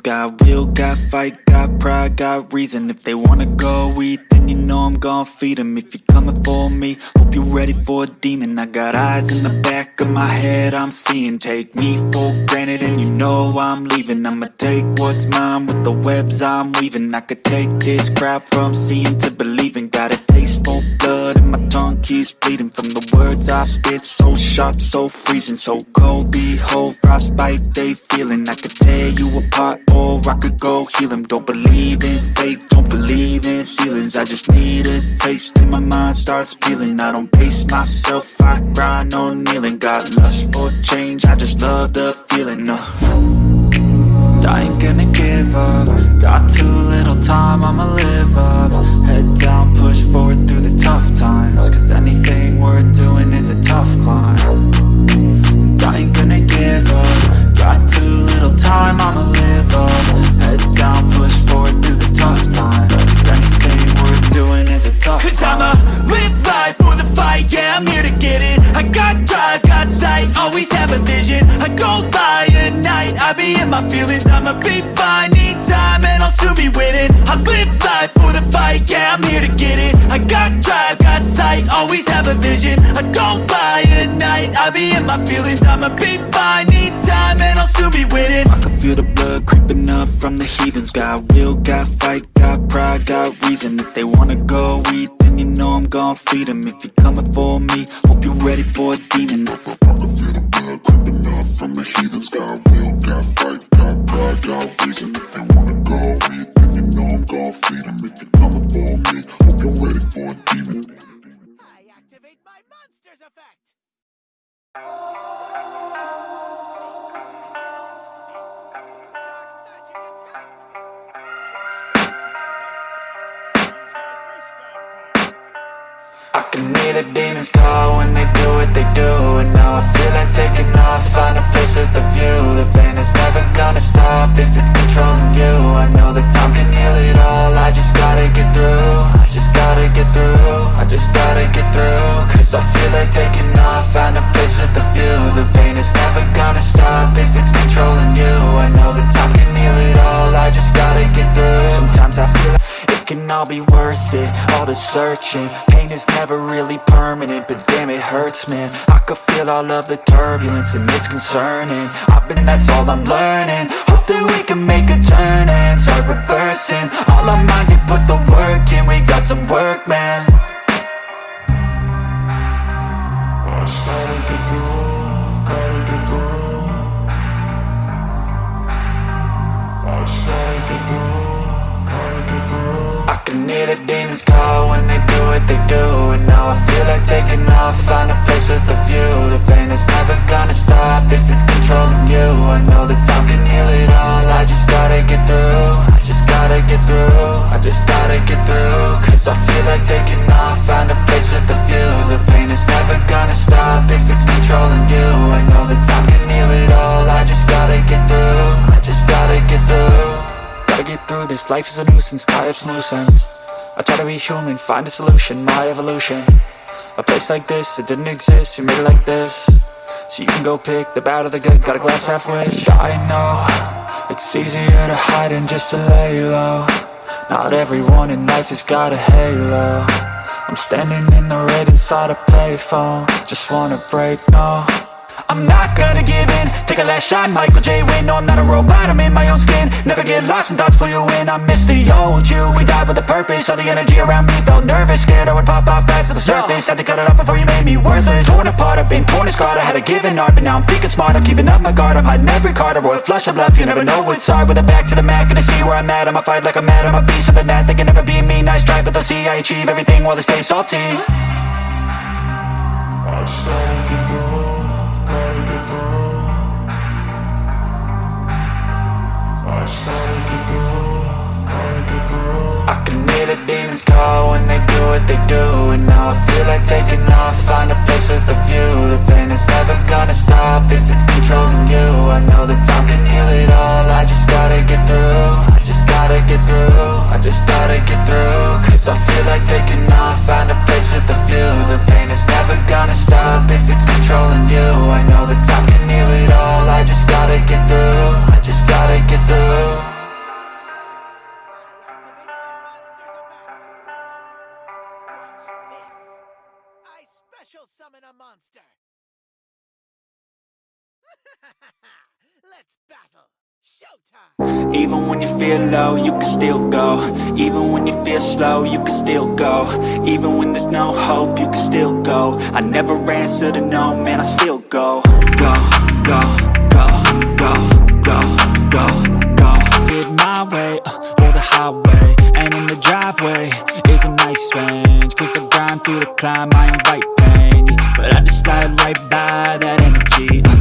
Got will, got fight, got pride, got reason. If they wanna go eat, then you know I'm gon' feed them If you're coming for me, hope you're ready for a demon. I got eyes in the back of my head, I'm seeing. Take me for granted and you know I'm leaving. I'ma take what's mine with the webs I'm weaving. I could take this crowd from seeing to believing. Got blood my bleeding From the words I spit, so sharp, so freezing So cold, behold, frostbite they feeling. I could tear you apart or I could go heal them Don't believe in fate, don't believe in ceilings. I just need a taste and my mind starts peeling I don't pace myself, I grind on kneeling. Got lust for change, I just love the feeling uh. I ain't gonna give up. Got too little time, I'ma live up my feelings I'ma be fine, need time, and I'll soon be winning. I can feel the blood creeping up from the heathens. Got will, got fight, got pride, got reason. If they wanna go eat, then you know I'm gon' feed them If you're coming for me, hope you're ready for a demon I can hear the demons call when they do what they do And now I feel like taking off, find a place with a view. The pain is never gonna stop if it's controlling you. I know that time can heal it all, I just gotta get through just gotta get through, I just gotta get through. Cause I feel like taking off, find a place with a view. The pain is never gonna stop if it's controlling you. I know that time can heal it all, I just gotta get through. Sometimes I feel it can all be worth it, all the searching. Pain is never really permanent, but damn it hurts man. I could feel all of the turbulence and it's concerning. I've been, that's all I'm learning nuisance, tie ends I try to be human, find a solution, my evolution. A place like this, it didn't exist, we made it like this. So you can go pick the bad or the good, got a glass half wish I know, it's easier to hide than just to lay low. Not everyone in life has got a halo. I'm standing in the red inside a payphone. Just wanna break, no I'm not gonna give in. Take a last shot, Michael J. Win No, I'm not a robot, I'm in my own skin. Never get lost when thoughts pull you in I miss the old you, we died with a purpose. All the energy around me felt nervous. Scared I would pop off fast to the surface. Had to cut it off before you made me worthless. Torn apart, I've been torn and scarred. I had a given art, but now I'm thinking smart. I'm keeping up my guard, I'm hiding every card. A royal flush of love, you never know what's hard. With a back to the mat, gonna see where I'm at. I'ma fight like I'm mad, I'm a piece of the net They can never be me, nice try, but they'll see I achieve everything while they stay salty. I I can hear the demons call when they do what they do And now I feel like taking off, find a place Even when you feel low, you can still go. Even when you feel slow, you can still go. Even when there's no hope, you can still go. I never answer to no, man, I still go. Go, go, go, go, go, go, go. Get my way, uh, or the highway. And in the driveway is a nice range. Cause I grind through the climb, I invite pain. But I just slide right by that energy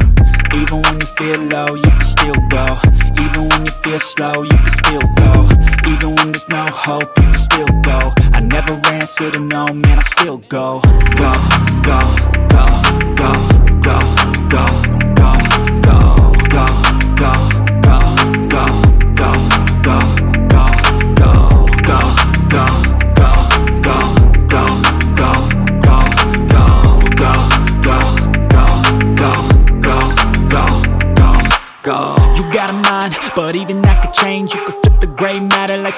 Even when you feel low, you can still go. Even when you feel slow, you can still go. Even when there's no hope, you can still go. I never answer to no, man, I still go Go, go, go, go, go, go, go, go,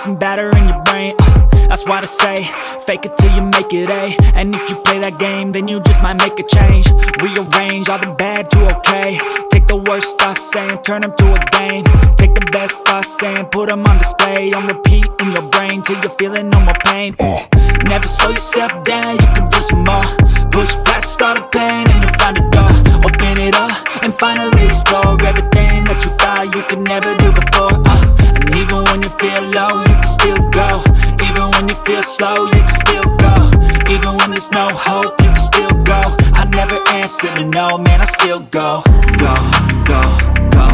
some batter in your brain. Uh, that's why I say, fake it till you make it A. And if you play that game, then you just might make a change. Rearrange all the bad to okay. Take the worst thoughts saying, turn them to a game. Take the best thoughts saying, put them on display. On repeat in your brain till you're feeling no more pain. Uh, Never slow yourself down, you can do some more. Push past all the pain and you'll find a door. Open it up and finally explore You slow, you can still go. Even when there's no hope, you can still go. I never answer to no, man, I still go, go, go, go,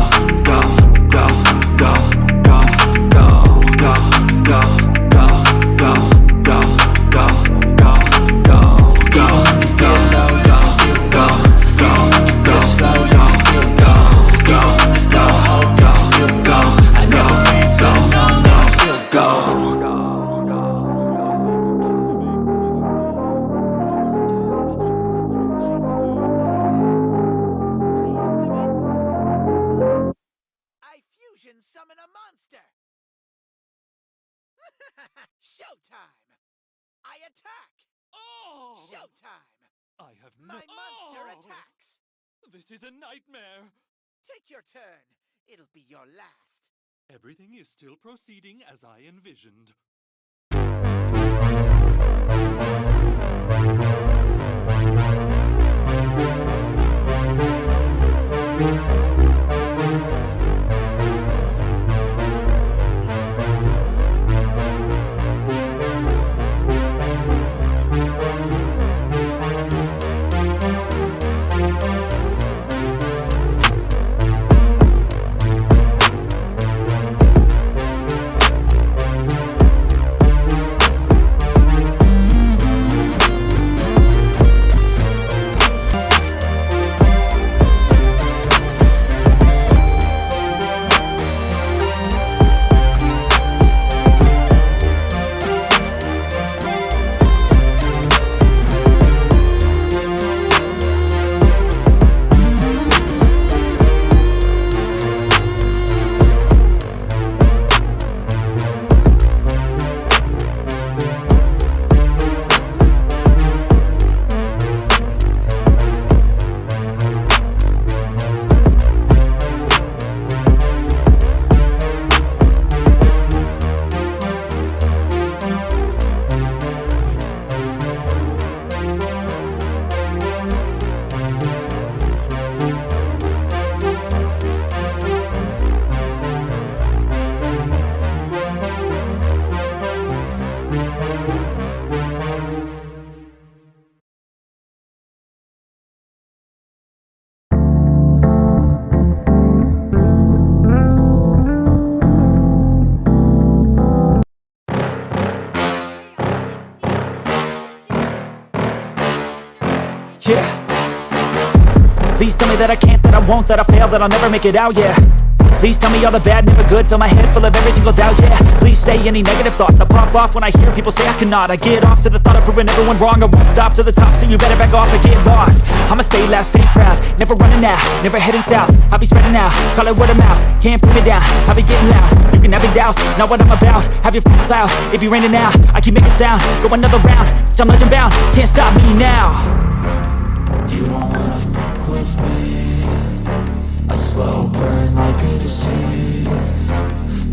go, Showtime! I attack! Oh! Showtime! I have no- My monster Oh! attacks! This is a nightmare. Take your turn. It'll be your last. Everything is still proceeding as I envisioned. That I can't, that I won't, that I fail, that I'll never make it out, yeah. Please tell me all the bad, never good, fill my head full of every single doubt, yeah. Please say any negative thoughts, I pop off when I hear people say I cannot. I get off to the thought of proving everyone wrong, I won't stop to the top, so you better back off and get lost. I'ma stay loud, stay proud, never running out, never heading south. I'll be spreading out, call it word of mouth, can't put me down, I'll be getting loud. You can have it douse, not what I'm about, have your f***ing cloud, it be raining now, I keep making sound, go another round, I'm legend bound, can't stop me now. You don't wanna fuck with me A slow burn like a disease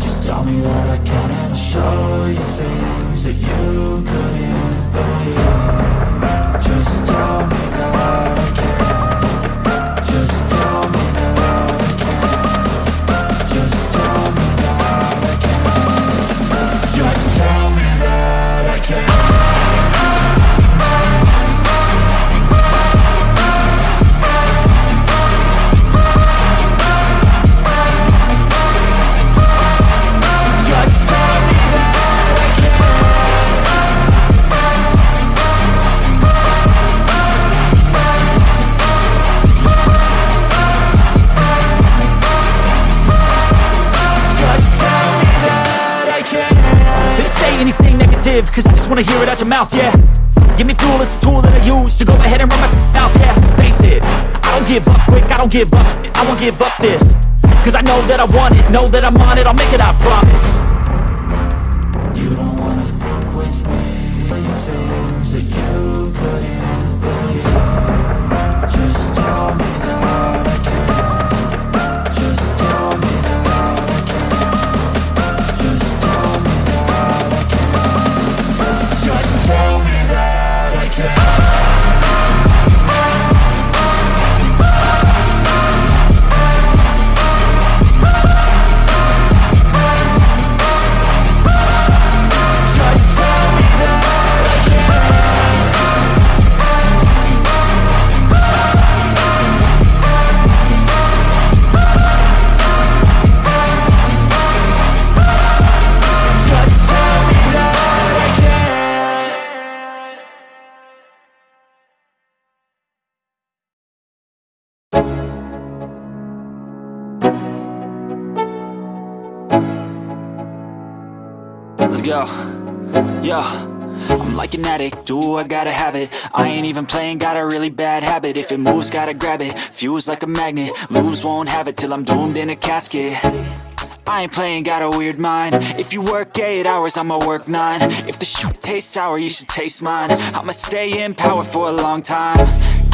Just tell me that I can and I'll show you things that you couldn't believe it out your mouth, yeah. Give me fuel, it's a tool that I use to go ahead and run my mouth, yeah. Face it, I don't give up quick, I don't give up, I won't give up this. Cause I know that I want it, know that I'm on it, I'll make it, I promise Yo. I'm like an addict, do I gotta have it? I ain't even playing, got a really bad habit. If it moves, gotta grab it, fuse like a magnet Lose, won't have it till I'm doomed in a casket. I ain't playing, got a weird mind. If you work 8 hours, I'ma work 9 If the shit tastes sour, you should taste mine. I'ma stay in power for a long time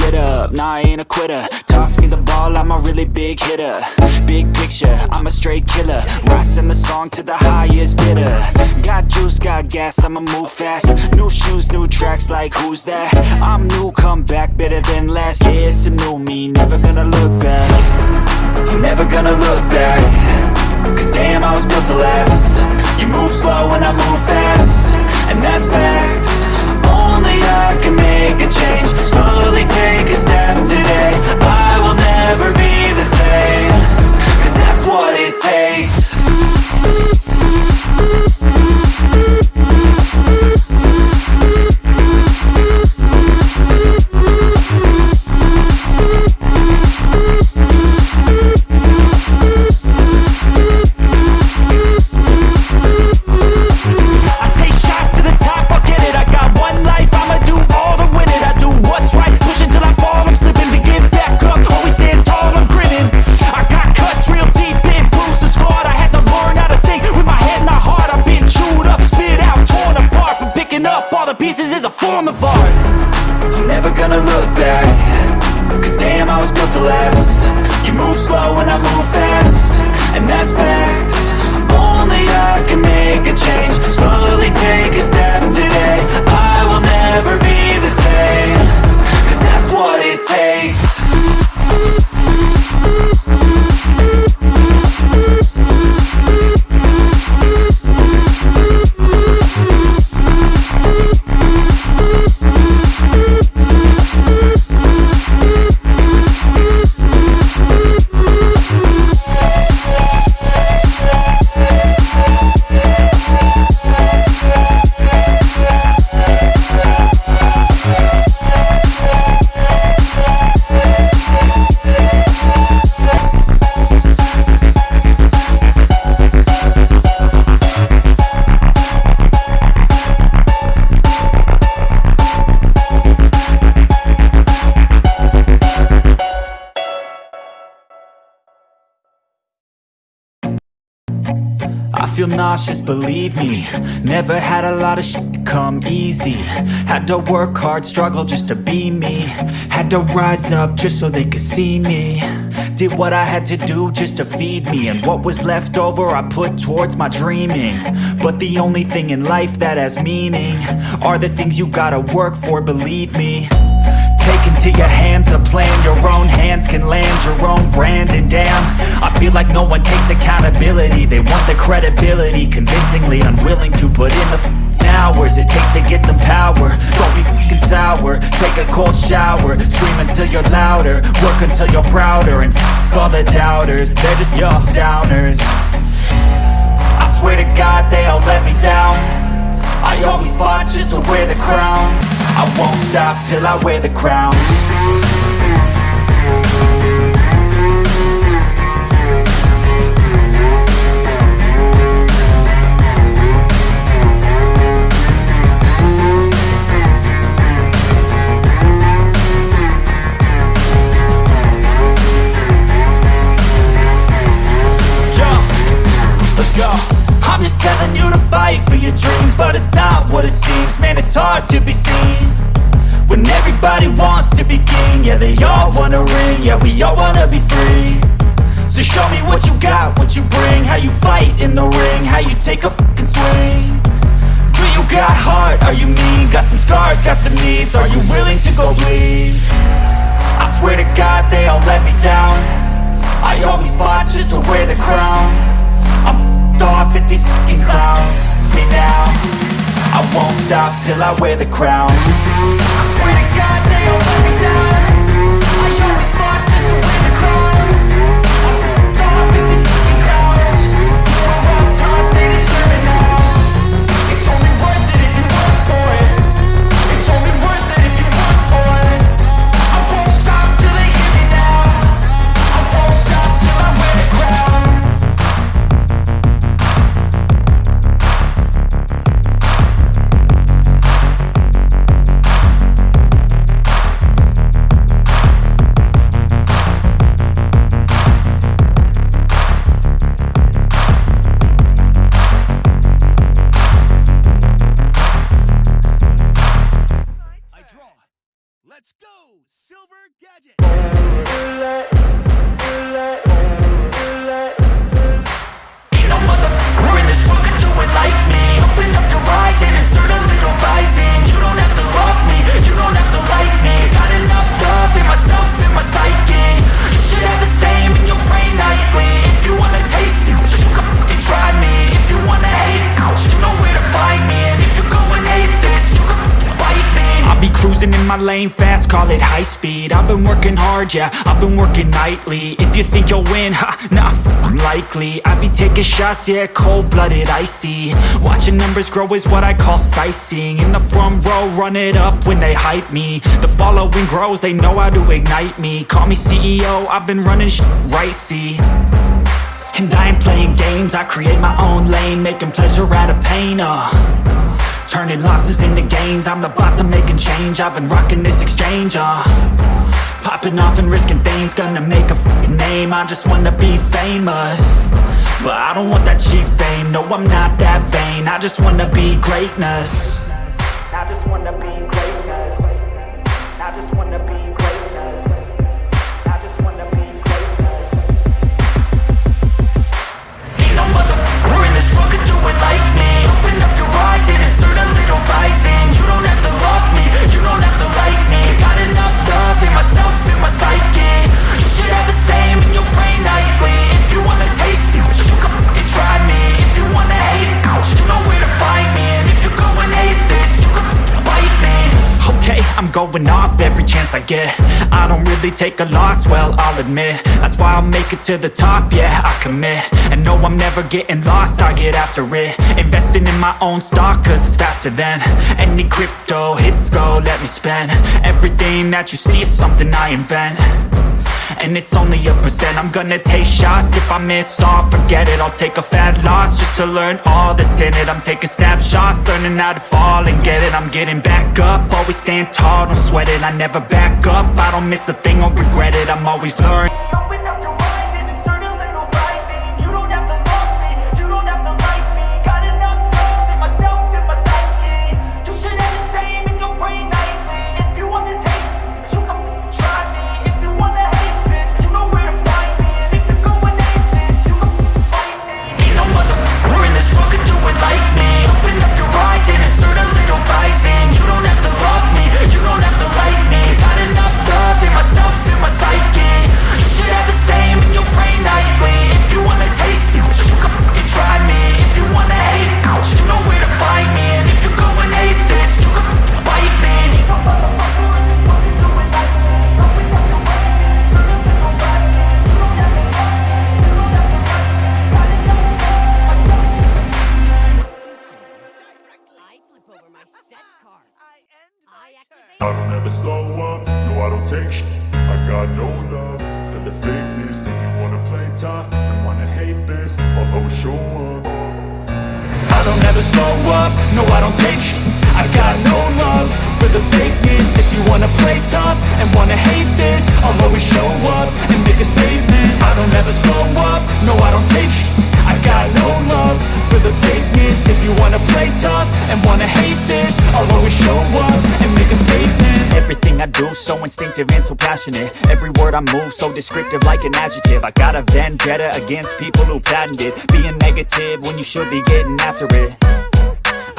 Get up, nah I ain't a quitter. Toss me the ball, I'm a really big hitter. Big picture, I'm a straight killer. Rising the song to the highest bidder. Got juice, got gas, I'ma move fast. New shoes, new tracks, like who's that? I'm new, come back, better than last Yeah, it's a new me, never gonna look back. I'm never gonna look back. Cause damn, I was built to last. You move slow and I move fast. And that's facts I can make a change. Slowly take a step today. I will never be the same. Cause that's what it takes believe me. Never had a lot of shit come easy. Had to work hard, struggle just to be me. Had to rise up just so they could see me. Did what I had to do just to feed me. And what was left over I put towards my dreaming. But the only thing in life that has meaning Are the things you gotta work for, believe me into your hands a plan. Your own hands can land your own brand And damn, I feel like no one takes accountability. They want the credibility Convincingly unwilling to put in the hours It takes to get some power. Don't be f***ing sour. Take a cold shower. Scream until you're louder. Work until you're prouder. And f*** all the doubters. They're just your downers. I swear to God they all let me down. I always fought just to wear the crown I won't stop till I wear the crown they all wanna ring. Yeah, we all wanna be free. So show me what you got, what you bring. How you fight in the ring How you take a fucking swing. Do you got heart? Are you mean? Got some scars, got some needs. Are you willing to go bleed? I swear to God they all let me down. I always fought just to wear the crown. I'm off at these fucking clowns. Me now I won't stop till I wear the crown. I swear to God they all let me down my lane fast, call it high speed. I've been working hard, yeah, I've been working nightly. If you think you'll win, ha, nah, likely. I be taking shots, yeah, cold-blooded, icy. Watching numbers grow is what I call sightseeing. In the front row, run it up when they hype me. The following grows, they know how to ignite me. Call me CEO, I've been running sh right, see? And I ain't playing games, I create my own lane Making pleasure out of pain, uh Turning losses into gains. I'm the boss, I'm making change. I've been rocking this exchange, uh. Popping off and risking things Gonna make a name. I just wanna be famous. But I don't want that cheap fame. No, I'm not that vain. I just wanna be greatness I'm off every chance I get. I don't really take a loss, well, I'll admit. That's why I'll make it to the top, yeah, I commit. And no, I'm never getting lost, I get after it. Investing in my own stock, cause it's faster than Any crypto hits go, let me spend. Everything that you see is something I invent and it's only a percent I'm gonna take shots. If I miss all, forget it. I'll take a fat loss Just to learn all that's in it. I'm taking snapshots Learning how to fall and get it. I'm getting back up. Always stand tall, don't sweat it. I never back up. I don't miss a thing or regret it. I'm always learning the fakeness If you wanna play tough and wanna hate this I'll always show up I don't ever slow up, no I don't take sh- I got no love for the fakeness. If you wanna play tough and wanna hate this I'll always show up and make a statement. I don't ever slow up, no I don't take sh- I got no love for the fakeness. If you wanna play tough and wanna hate this I'll always show up and make a statement. Everything I do so instinctive and so passionate. Every word I move so descriptive like an adjective. I got a vendetta against people who patented Being negative when you should be getting after it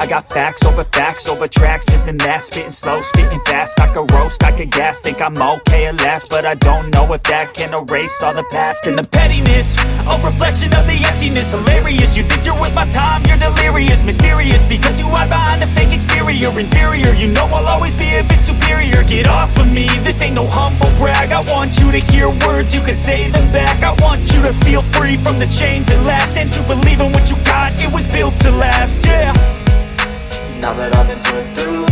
got facts over facts over tracks, this and that. Spitting slow, spitting fast, I could roast, I could gas Think I'm okay at last, but I don't know if that can erase all the past. And the pettiness, a reflection of the emptiness. Hilarious, you think you're with my time, you're delirious. Mysterious, because you hide behind a fake exterior. Inferior, you know I'll always be a bit superior. Get off of me, this ain't no humble brag. I want you to hear words, you can say them back. I want you to feel free from the chains that last. And to believe in what you got, it was built to last, yeah Now that I've been put through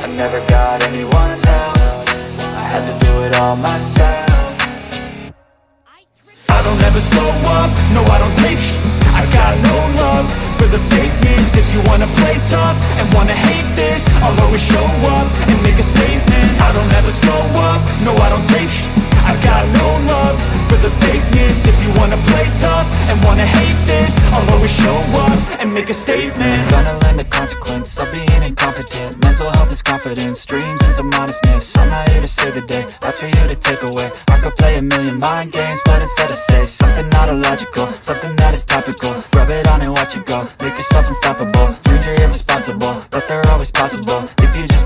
I never got anyone's help I had to do it all myself. I don't ever slow up, no I don't take I got no love for the fakeness. If you wanna play tough and wanna hate this I'll always show up and make a statement. I don't ever slow up, no I don't take I got no love for the fakeness. If you wanna play tough and wanna hate this I'll always show up and make a statement. Gonna learn the consequence of being incompetent. Mental health is confidence, dreams and some honestness I'm not here to save the day, that's for you to take away. I could play a million mind games, but instead I say Something not illogical, something that is topical. Rub it on and watch it go, make yourself unstoppable. Dreams are irresponsible, but they're always possible. If you just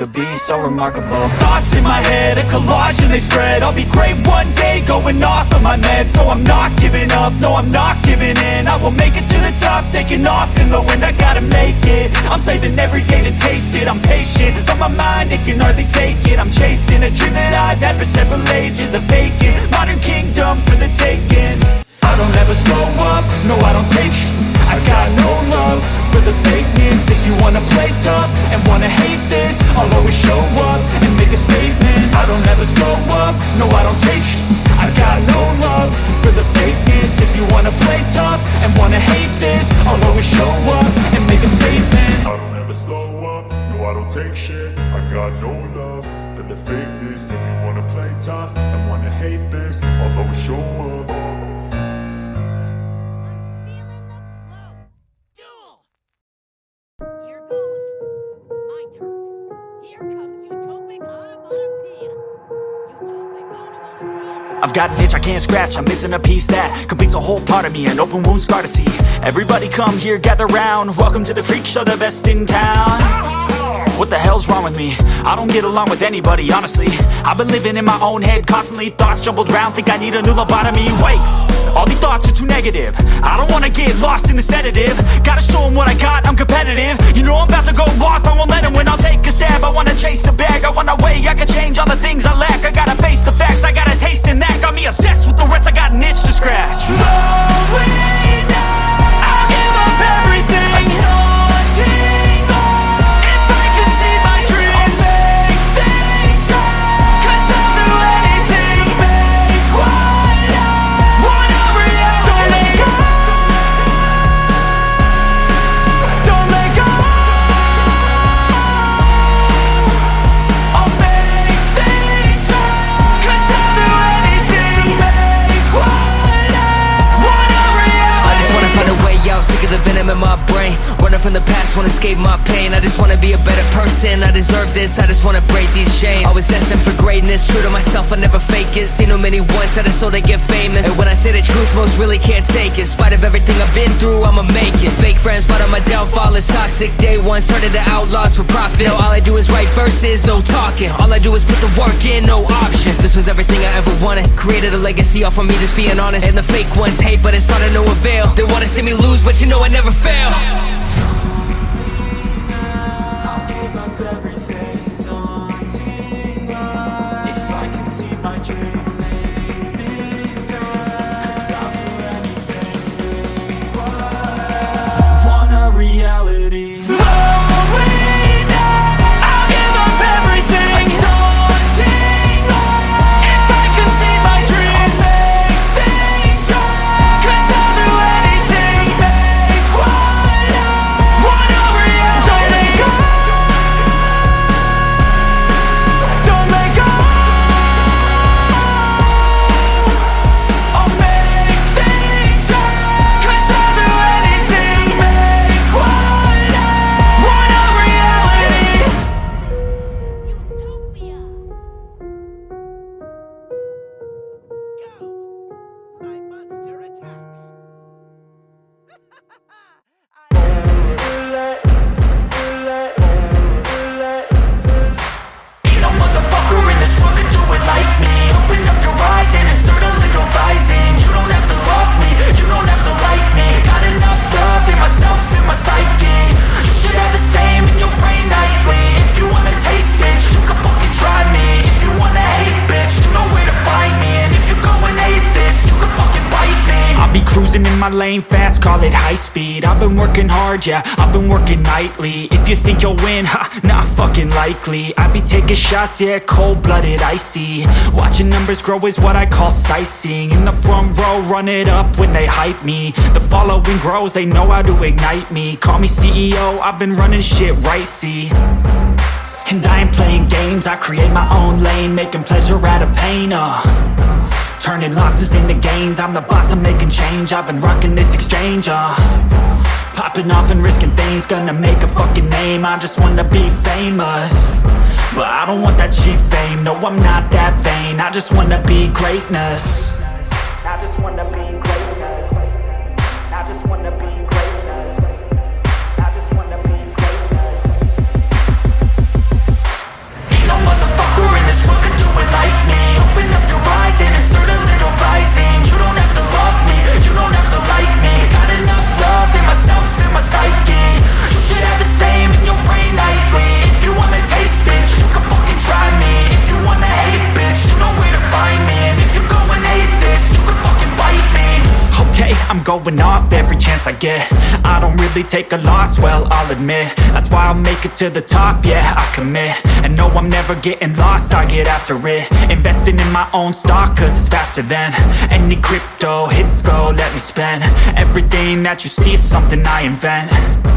could be so remarkable. Thoughts in my head, a collage and they spread. I'll be great one day, going off of my meds. No, I'm not giving up, no, I'm not giving in. I will make it to the top, taking off in the wind. I gotta make it, I'm saving every day to taste it. I'm patient, but my mind, it can hardly take it. I'm chasing a dream that I've had for several ages A vacant, modern kingdom for the taking I don't ever slow up, no I don't take sh- I got no love for the fakeness. If you wanna play tough and wanna hate this I'll always show up and make a statement. I don't ever slow up, no I don't take sh- I got no love for the fakeness. If you wanna play tough and wanna hate this I'll always show up and make a statement. I don't ever slow up, no I don't take shit. I got no love for the fakeness. If you wanna play tough and wanna hate this I'll always show up I've got an itch I can't scratch, I'm missing a piece that completes a whole part of me, an open wound scar to see. Everybody come here, gather round, welcome to the freak show, the best in town. What the hell's wrong with me? I don't get along with anybody, honestly. I've been living in my own head, constantly thoughts jumbled round, think I need a new lobotomy. Wait, all these thoughts are too negative. I don't wanna get lost in the sedative. Gotta show 'em what I got, I'm competitive. You know I'm about to go off, I won't let 'em win. I'll take a stab, I wanna chase the bag. I wanna weigh, I can change all the things I lack. I gotta face the facts, I gotta taste in that. Got me obsessed with the rest, I got an itch to scratch. Slowing person, I deserve this I just wanna break these chains. Always asking for greatness, true to myself, I never fake it. Seen too many once, that is so they get famous. And when I say the truth, most really can't take it. In spite of everything I've been through, I'ma make it. Fake friends, but on my downfall is toxic. Day one, started to outlaws for profit. Now all I do is write verses, no talking. All I do is put the work in, no option. This was everything I ever wanted. Created a legacy off of me, just being honest. And the fake ones hate, but it's all to no avail They wanna see me lose, but you know I never fail call it high speed. I've been working hard, yeah, I've been working nightly. If you think you'll win, ha, not fucking likely. I be taking shots, yeah, cold-blooded, icy. Watching numbers grow is what I call sightseeing. In the front row, run it up when they hype me. The following grows, they know how to ignite me. Call me CEO, I've been running shit right, see. And I ain't playing games, I create my own lane Making pleasure out of pain, uh Turning losses into gains. I'm the boss, I'm making change. I've been rocking this exchange, uh. Popping off and risking things. Gonna make a fucking name. I just wanna be famous. But I don't want that cheap fame. No, I'm not that vain. I just wanna be greatness I'm going off every chance I get. I don't really take a loss, well, I'll admit. That's why I'll make it to the top, yeah, I commit. And no, I'm never getting lost, I get after it. Investing in my own stock, cause it's faster than Any crypto hits go, let me spend. Everything that you see is something I invent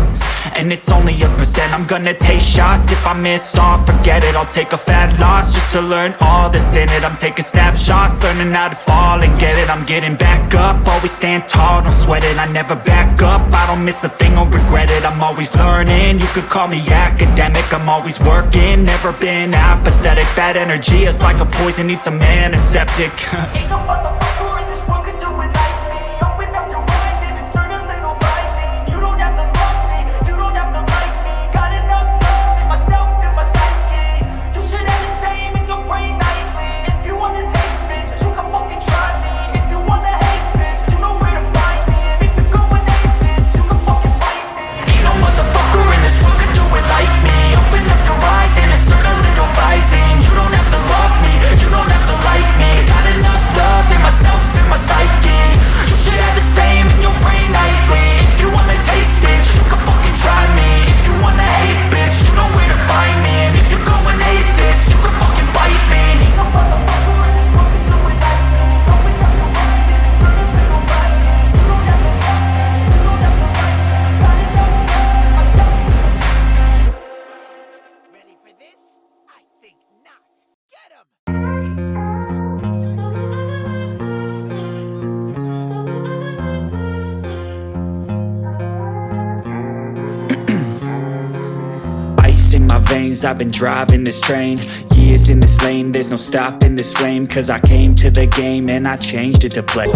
and it's only a percent. I'm gonna take shots. If I miss all Forget it, I'll take a fat loss Just to learn all that's in it. I'm taking snapshots, learning how to fall and get it. I'm getting back up, always stand tall Don't sweat it, I never back up. I don't miss a thing or regret it. I'm always learning, you could call me academic. I'm always working, never been apathetic. Bad energy is like a poison, needs some antiseptic. Ain't no I've been driving this train Years in this lane, there's no stopping this flame Cause I came to the game and I changed it to play